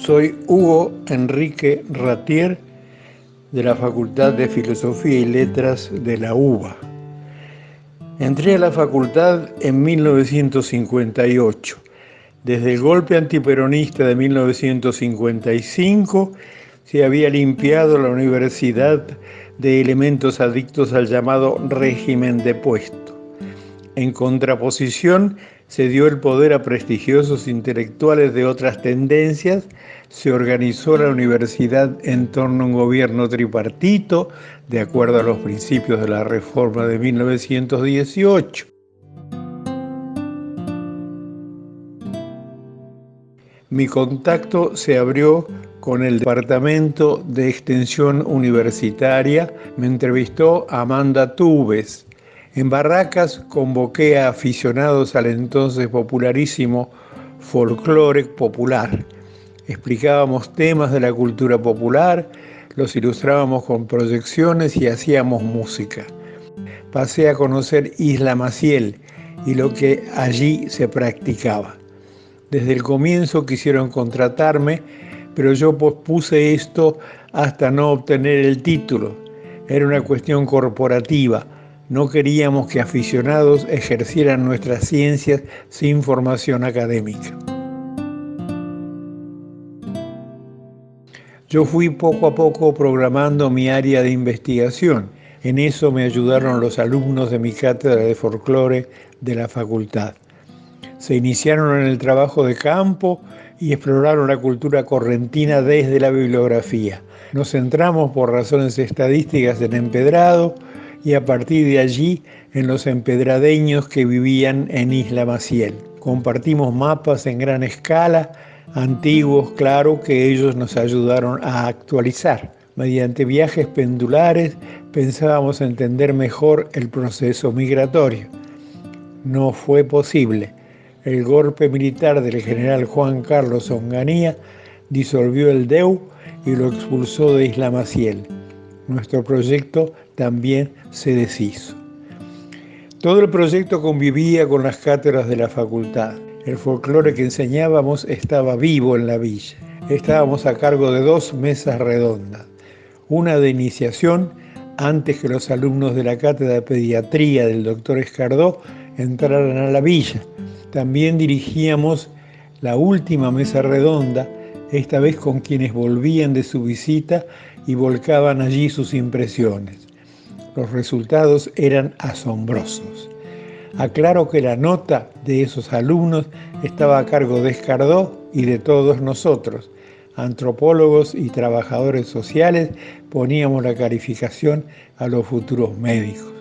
Soy Hugo Enrique Ratier de la Facultad de Filosofía y Letras de la UBA. Entré a la facultad en 1958. Desde el golpe antiperonista de 1955 se había limpiado la universidad de elementos adictos al llamado régimen de puesto. En contraposición, se dio el poder a prestigiosos intelectuales de otras tendencias, se organizó la universidad en torno a un gobierno tripartito, de acuerdo a los principios de la reforma de 1918. Mi contacto se abrió con el Departamento de Extensión Universitaria, me entrevistó Amanda Tubes, en Barracas convoqué a aficionados al entonces popularísimo folclore popular. Explicábamos temas de la cultura popular, los ilustrábamos con proyecciones y hacíamos música. Pasé a conocer Isla Maciel y lo que allí se practicaba. Desde el comienzo quisieron contratarme, pero yo pospuse esto hasta no obtener el título. Era una cuestión corporativa no queríamos que aficionados ejercieran nuestras ciencias sin formación académica. Yo fui poco a poco programando mi área de investigación. En eso me ayudaron los alumnos de mi cátedra de folclore de la facultad. Se iniciaron en el trabajo de campo y exploraron la cultura correntina desde la bibliografía. Nos centramos por razones estadísticas en empedrado, y a partir de allí en los empedradeños que vivían en Isla Maciel. Compartimos mapas en gran escala, antiguos, claro, que ellos nos ayudaron a actualizar. Mediante viajes pendulares pensábamos entender mejor el proceso migratorio. No fue posible. El golpe militar del general Juan Carlos Onganía disolvió el DEU y lo expulsó de Isla Maciel. Nuestro proyecto también se deshizo. Todo el proyecto convivía con las cátedras de la facultad. El folclore que enseñábamos estaba vivo en la villa. Estábamos a cargo de dos mesas redondas. Una de iniciación antes que los alumnos de la cátedra de pediatría del doctor Escardó entraran a la villa. También dirigíamos la última mesa redonda, esta vez con quienes volvían de su visita y volcaban allí sus impresiones. Los resultados eran asombrosos. Aclaro que la nota de esos alumnos estaba a cargo de Escardó y de todos nosotros. Antropólogos y trabajadores sociales poníamos la calificación a los futuros médicos.